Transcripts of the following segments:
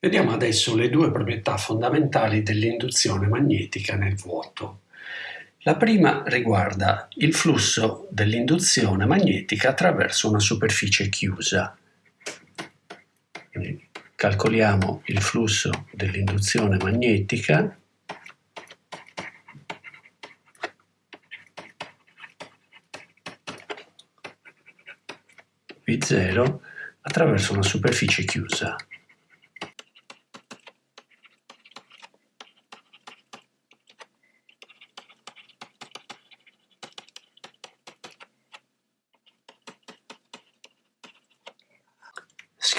Vediamo adesso le due proprietà fondamentali dell'induzione magnetica nel vuoto. La prima riguarda il flusso dell'induzione magnetica attraverso una superficie chiusa. Calcoliamo il flusso dell'induzione magnetica V0 attraverso una superficie chiusa.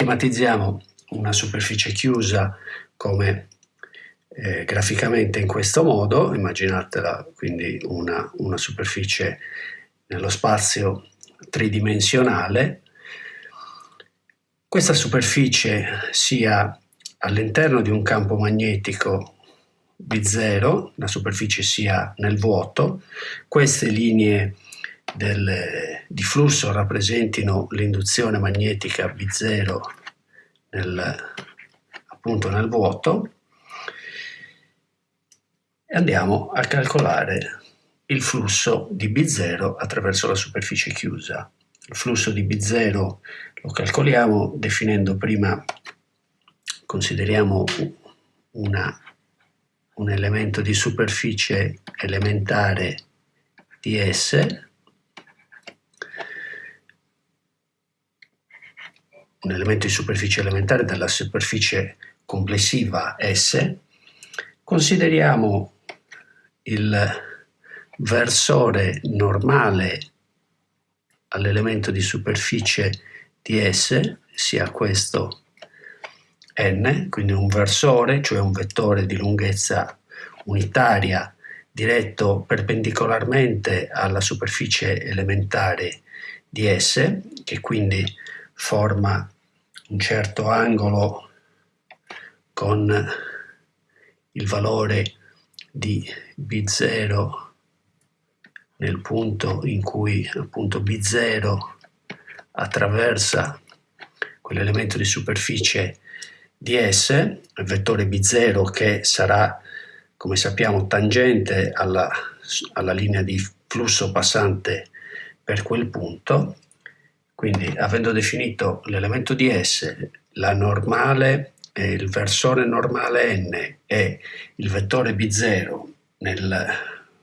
Schematizziamo una superficie chiusa come eh, graficamente in questo modo, immaginatela quindi una, una superficie nello spazio tridimensionale. Questa superficie sia all'interno di un campo magnetico B0, la superficie sia nel vuoto, queste linee del, di flusso rappresentino l'induzione magnetica B0 nel, appunto nel vuoto e andiamo a calcolare il flusso di B0 attraverso la superficie chiusa. Il flusso di B0 lo calcoliamo definendo prima, consideriamo una, un elemento di superficie elementare ds un elemento di superficie elementare della superficie complessiva S, consideriamo il versore normale all'elemento di superficie di S, sia questo n, quindi un versore, cioè un vettore di lunghezza unitaria diretto perpendicolarmente alla superficie elementare di S, che quindi forma un certo angolo con il valore di B0 nel punto in cui appunto B0 attraversa quell'elemento di superficie ds, il vettore B0 che sarà, come sappiamo, tangente alla, alla linea di flusso passante per quel punto, quindi avendo definito l'elemento di S, la normale, eh, il versore normale n e il vettore B0 nel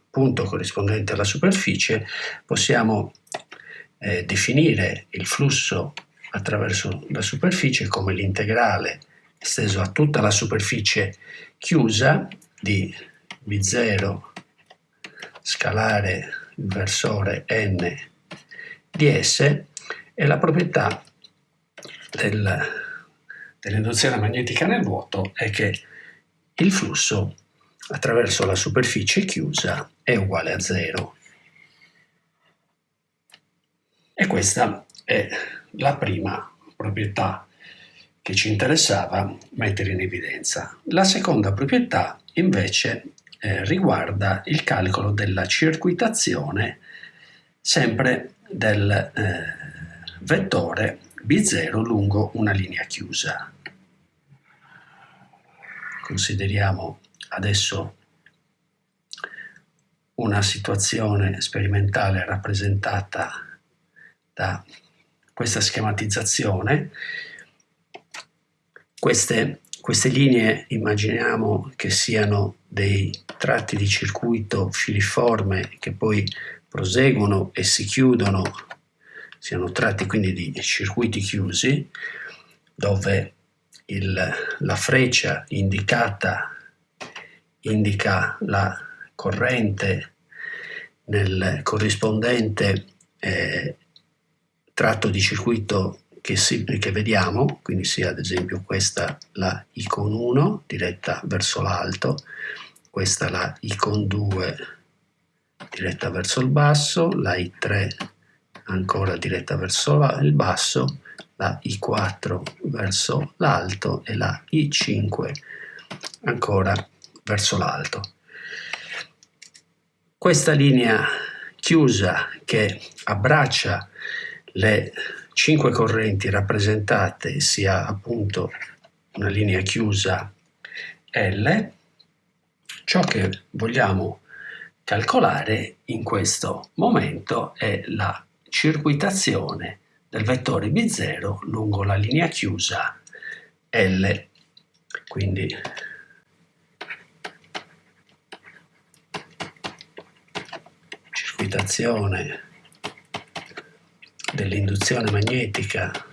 punto corrispondente alla superficie, possiamo eh, definire il flusso attraverso la superficie come l'integrale esteso a tutta la superficie chiusa di B0 scalare il versore n di S e la proprietà del, dell'induzione magnetica nel vuoto è che il flusso attraverso la superficie chiusa è uguale a zero. E questa è la prima proprietà che ci interessava mettere in evidenza. La seconda proprietà invece eh, riguarda il calcolo della circuitazione sempre del eh, vettore B0 lungo una linea chiusa. Consideriamo adesso una situazione sperimentale rappresentata da questa schematizzazione. Queste, queste linee immaginiamo che siano dei tratti di circuito filiforme che poi proseguono e si chiudono siano tratti quindi di circuiti chiusi dove il, la freccia indicata indica la corrente nel corrispondente eh, tratto di circuito che, si, che, vediamo, quindi sia ad esempio questa la icon 1 diretta verso l'alto, questa la icon 2 diretta verso il basso, la I3 ancora diretta verso il basso, la I4 verso l'alto e la I5 ancora verso l'alto. Questa linea chiusa che abbraccia le cinque correnti rappresentate sia appunto una linea chiusa L, ciò che vogliamo calcolare in questo momento è la circuitazione del vettore B0 lungo la linea chiusa L. Quindi circuitazione dell'induzione magnetica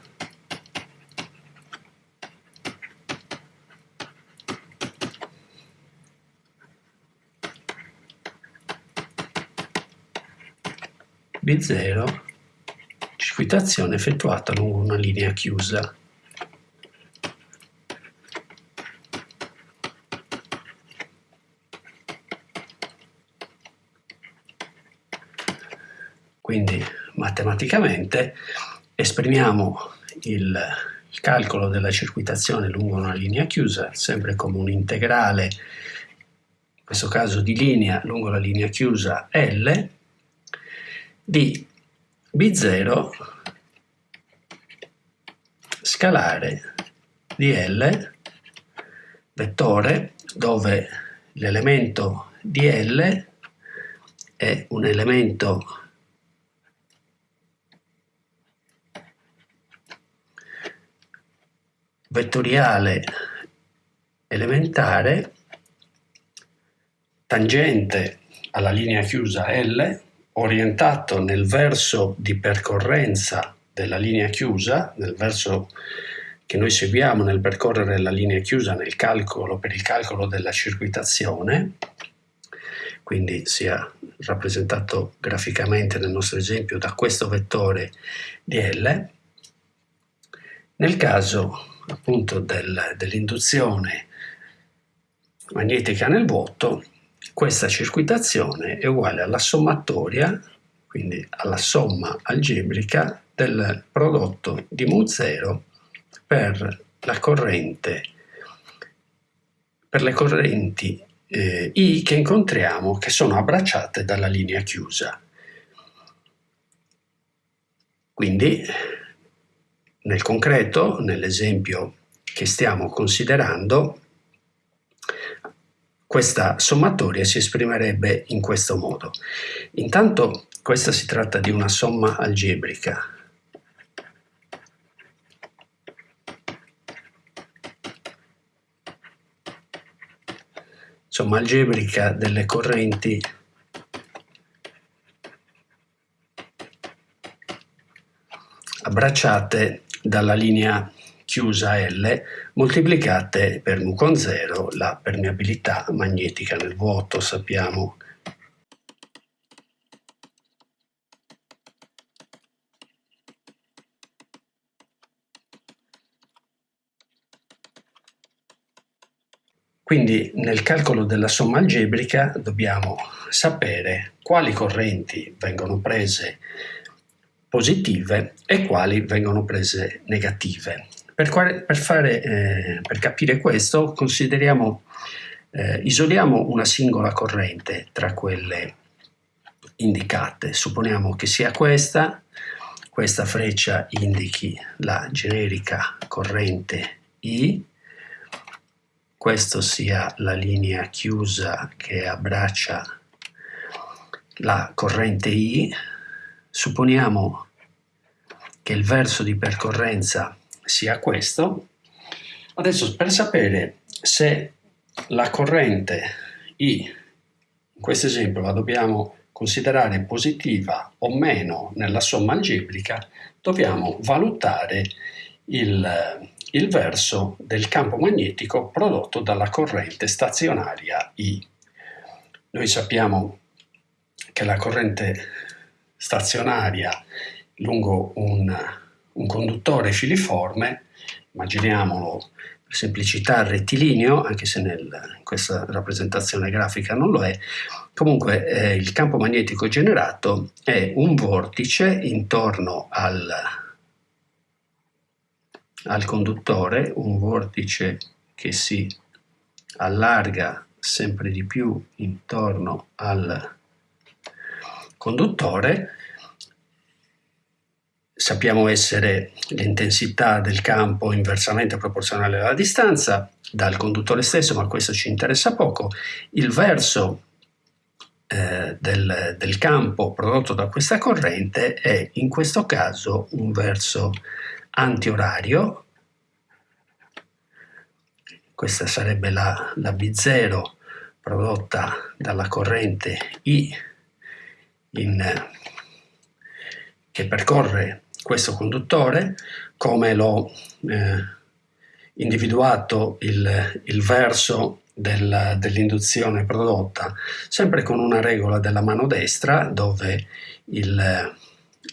B0 circuitazione effettuata lungo una linea chiusa. Quindi matematicamente esprimiamo il, calcolo della circuitazione lungo una linea chiusa sempre come un integrale, in questo caso di linea lungo la linea chiusa L, di B0 scalare di L, vettore dove l'elemento di L è un elemento vettoriale elementare tangente alla linea chiusa L orientato nel verso di percorrenza della linea chiusa, nel verso che noi seguiamo nel percorrere la linea chiusa nel calcolo, per il calcolo della circuitazione, quindi sia rappresentato graficamente nel nostro esempio da questo vettore di L. Nel caso appunto del, dell'induzione magnetica nel vuoto, questa circuitazione è uguale alla sommatoria, quindi alla somma algebrica del prodotto di mu0 per corrente per le correnti eh, I che incontriamo che sono abbracciate dalla linea chiusa. Quindi nel concreto, nell'esempio che stiamo considerando, questa sommatoria si esprimerebbe in questo modo. Intanto questa si tratta di una somma algebrica. Somma algebrica delle correnti abbracciate dalla linea chiusa L moltiplicate per mu con 0 la permeabilità magnetica nel vuoto, sappiamo Quindi nel calcolo della somma algebrica dobbiamo sapere quali correnti vengono prese positive e quali vengono prese negative. Per, quale, per, fare, eh, per capire questo consideriamo, eh, isoliamo una singola corrente tra quelle indicate. Supponiamo che sia questa, questa freccia indichi la generica corrente I, questo sia la linea chiusa che abbraccia la corrente I, supponiamo che il verso di percorrenza sia questo. Adesso per sapere se la corrente I, in questo esempio la dobbiamo considerare positiva o meno nella somma algebrica, dobbiamo valutare il, il verso del campo magnetico prodotto dalla corrente stazionaria I. Noi sappiamo che la corrente stazionaria lungo un, un conduttore filiforme, immaginiamolo per semplicità rettilineo, anche se nel, in questa rappresentazione grafica non lo è, comunque eh, il campo magnetico generato è un vortice intorno al, al conduttore, un vortice che si allarga sempre di più intorno al conduttore sappiamo essere l'intensità del campo inversamente proporzionale alla distanza dal conduttore stesso, ma questo ci interessa poco. Il verso eh, del, del, campo prodotto da questa corrente è in questo caso un verso antiorario. Questa sarebbe la, la B0 prodotta dalla corrente I in, che percorre questo conduttore, come l'ho eh, individuato il, il verso del, dell'induzione prodotta, sempre con una regola della mano destra dove il,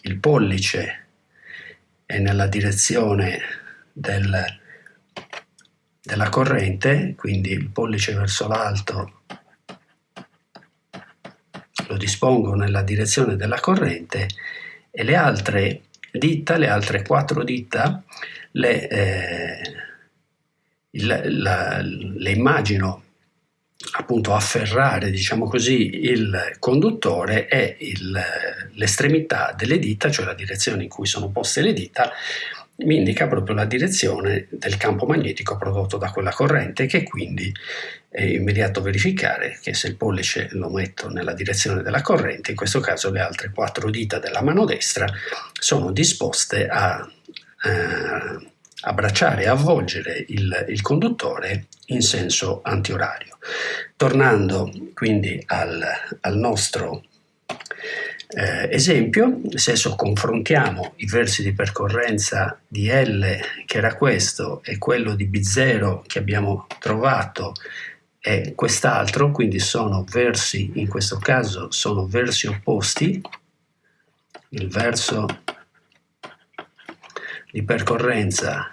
il pollice è nella direzione del, della corrente, quindi il pollice verso l'alto lo dispongo nella direzione della corrente e le altre dita, le altre quattro dita, le, eh, il, la, le immagino appunto afferrare, diciamo così, il conduttore e l'estremità delle dita, cioè la direzione in cui sono poste le dita, mi indica proprio la direzione del campo magnetico prodotto da quella corrente che quindi è immediato verificare che se il pollice lo metto nella direzione della corrente, in questo caso le altre quattro dita della mano destra sono disposte a eh, abbracciare e avvolgere il, il conduttore in senso antiorario. Tornando quindi al, al nostro eh, esempio, se adesso confrontiamo i versi di percorrenza di L, che era questo, e quello di B0 che abbiamo trovato e quest'altro, quindi sono versi, in questo caso sono versi opposti, il verso di percorrenza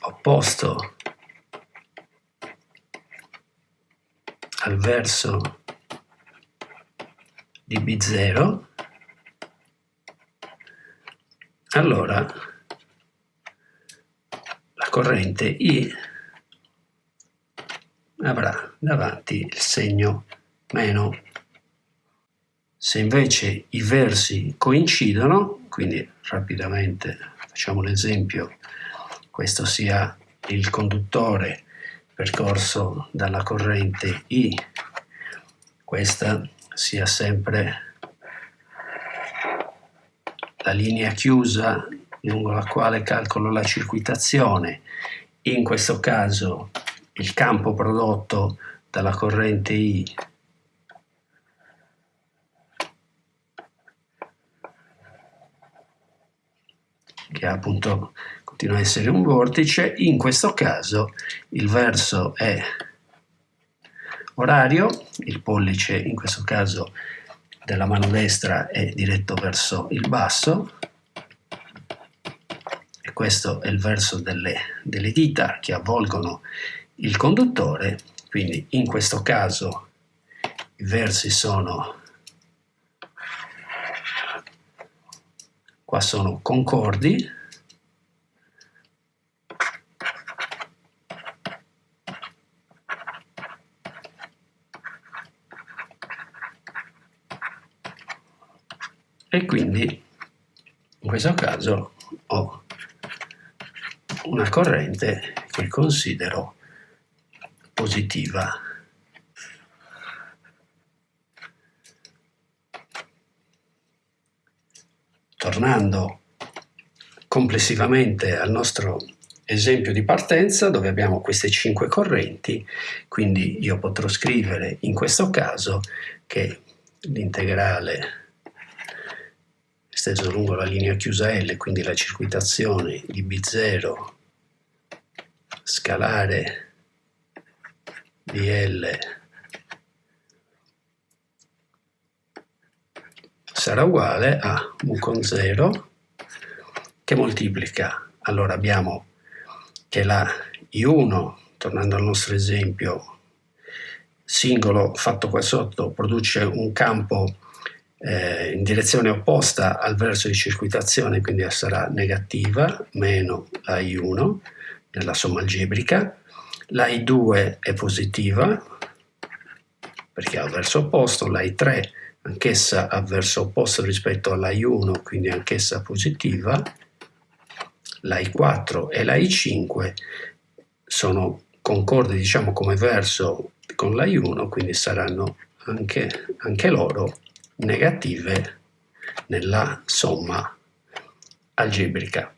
opposto al verso di B0, allora la corrente I avrà davanti il segno meno. Se invece i versi coincidono, quindi rapidamente facciamo l'esempio, questo sia il conduttore percorso dalla corrente I, questa sia sempre la linea chiusa lungo la quale calcolo la circuitazione, in questo caso il campo prodotto dalla corrente I che appunto continua a essere un vortice, in questo caso il verso è orario, il pollice in questo caso della mano destra è diretto verso il basso e questo è il verso delle, delle dita che avvolgono il conduttore, quindi in questo caso i versi sono qua sono concordi e quindi in questo caso ho una corrente che considero positiva. Tornando complessivamente al nostro esempio di partenza dove abbiamo queste cinque correnti, quindi io potrò scrivere in questo caso che l'integrale esteso lungo la linea chiusa L, quindi la circuitazione di B0 scalare di L sarà uguale a U con 0 che moltiplica. Allora abbiamo che la I1, tornando al nostro esempio, singolo fatto qua sotto, produce un campo eh, in direzione opposta al verso di circuitazione, quindi sarà negativa, meno la I1 nella somma algebrica, la I2 è positiva, perché ha verso opposto, la I3 anch'essa ha verso opposto rispetto alla I1, quindi anch'essa positiva, la I4 e la I5 sono concordi diciamo come verso con la I1, quindi saranno anche, anche loro negative nella somma algebrica.